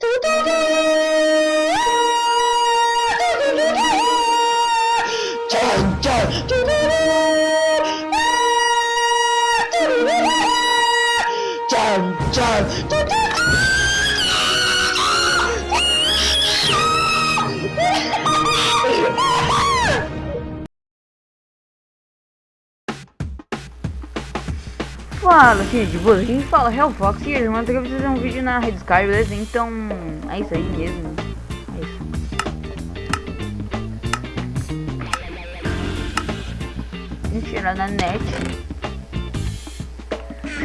Do do do. Fala, de boa, a gente fala Hellfox e hoje, aqui pra fazer um vídeo na Red Sky, beleza? Então, é isso aí mesmo. É isso. Gente irá na net.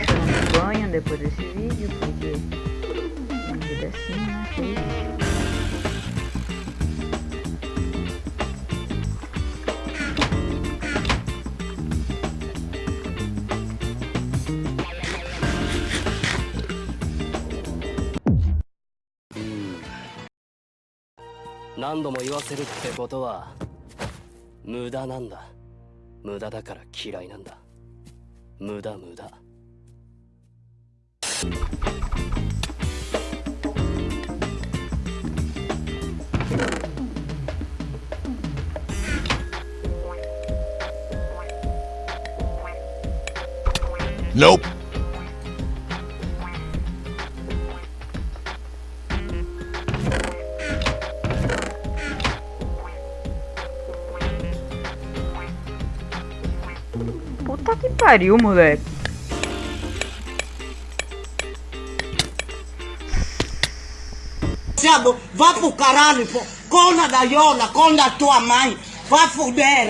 Tomando banho depois desse vídeo, porque uma vida assim, né? 何度も言わせるってことは無駄なんだ。無駄だから嫌いなんだ。無駄無駄。Nope. Puta que pariu, moleque. Vá pro caralho, pô. Cona da Iola, cona da tua mãe. Vá fuder.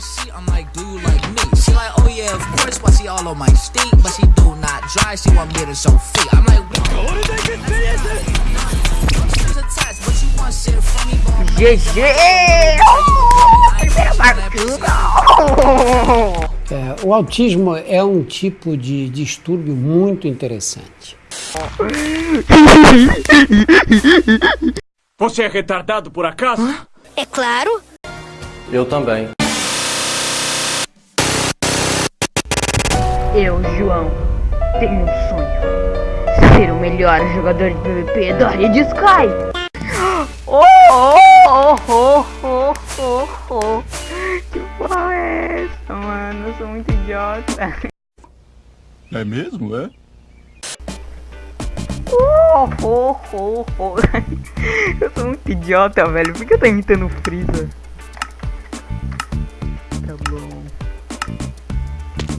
the sheet, I'm like, do you like me? She like, oh yeah, of course, why she all on my steak, but she do not dry, she want me to show feet. I'm like, what did but me, but I'm GG! Oh, primeira partida! É, o autismo é um tipo de distúrbio muito interessante. Você é retardado por acaso? É claro. Eu também Eu, João, tenho um sonho. Ser o melhor jogador de PvP da área de Sky. Oh, oh, oh, oh, oh, oh. Que porra é essa, mano? Eu sou muito idiota. É mesmo, é? Oh, oh, oh, oh. Eu sou muito idiota, velho. Por que eu tô imitando o Freeza? Tá bom.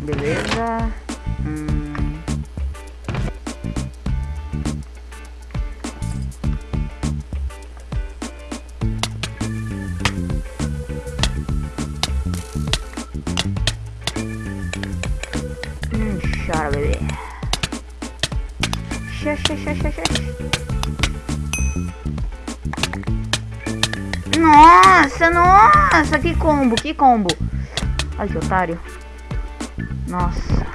Beleza. Hum. Hum, chora, bebê. Xa, xa, xa, xa, xa. Nossa, nossa, que combo, que combo. Ai, que otário. Nossa.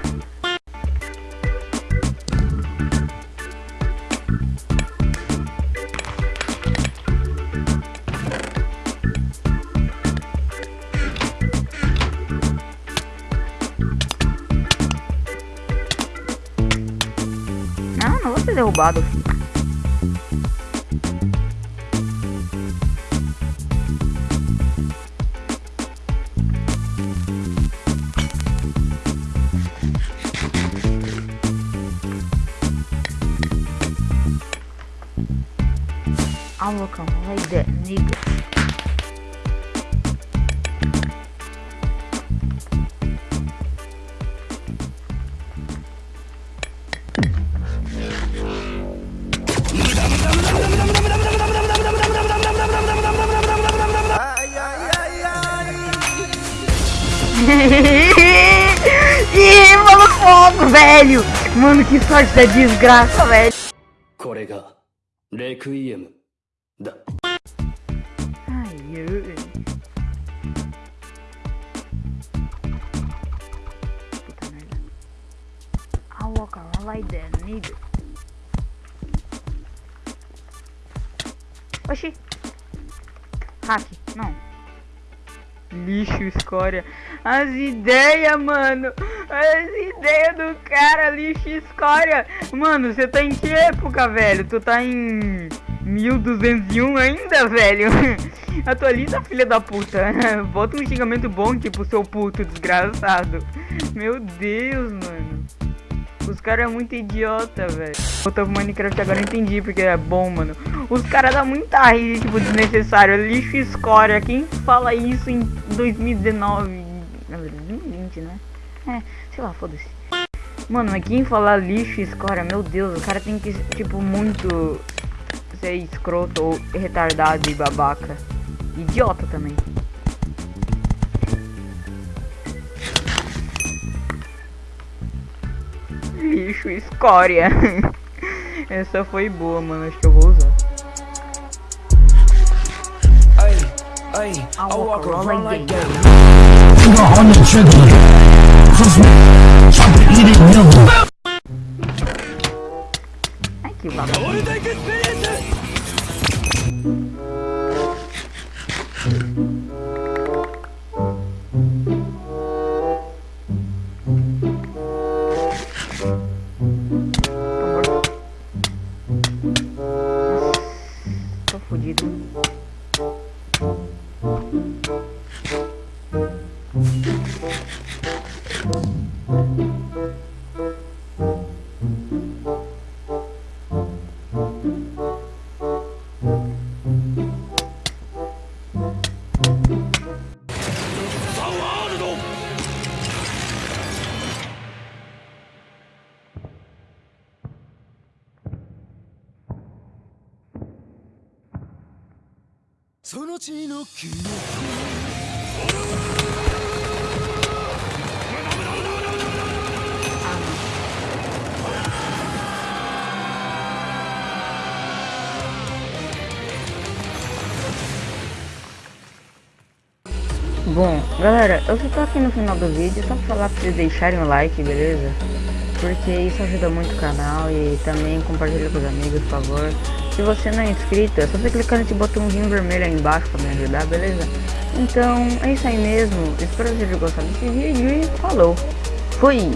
Não, não vou ser derrubado. Ah, loucão, vai der, nigga. Ih, mano, fogo, velho! Mano, que sorte da desgraça, velho! これがレクイエムだ Ai, ai. Puta merda. Ah, Walker, rola ideia, nigga. Oxi. Hack, não. Lixo, escória. As ideias, mano. As ideias do cara, lixo, escória. Mano, você tá em que época, velho? Tu tá em 1201 ainda, velho? Atualiza, filha da puta. Bota um xingamento bom, tipo, seu puto desgraçado. Meu Deus, mano. Os caras é muito idiota, velho. Voltou pro Minecraft agora entendi porque é bom, mano. Os caras dão muita raiva, tipo, desnecessário. Lixo escória. Quem fala isso em 2019? Na verdade, 2020, né? É, sei lá, foda-se. Mano, mas quem falar lixo e escória, meu Deus, o cara tem que, tipo, muito ser escroto ou retardado e babaca. Idiota também. Lixo, escória. Essa foi boa, mano. Acho que eu vou usar. I walk around like that. On the trigger. Bom, galera, eu só tô aqui no final do vídeo só pra falar pra vocês deixarem o like, beleza? Porque isso ajuda muito o canal e também compartilha com os amigos, por favor. Se você não é inscrito, é só você clicar nesse botãozinho vermelho aí embaixo pra me ajudar, beleza? Então, é isso aí mesmo. Espero que vocês tenham gostado desse vídeo e falou. Fui!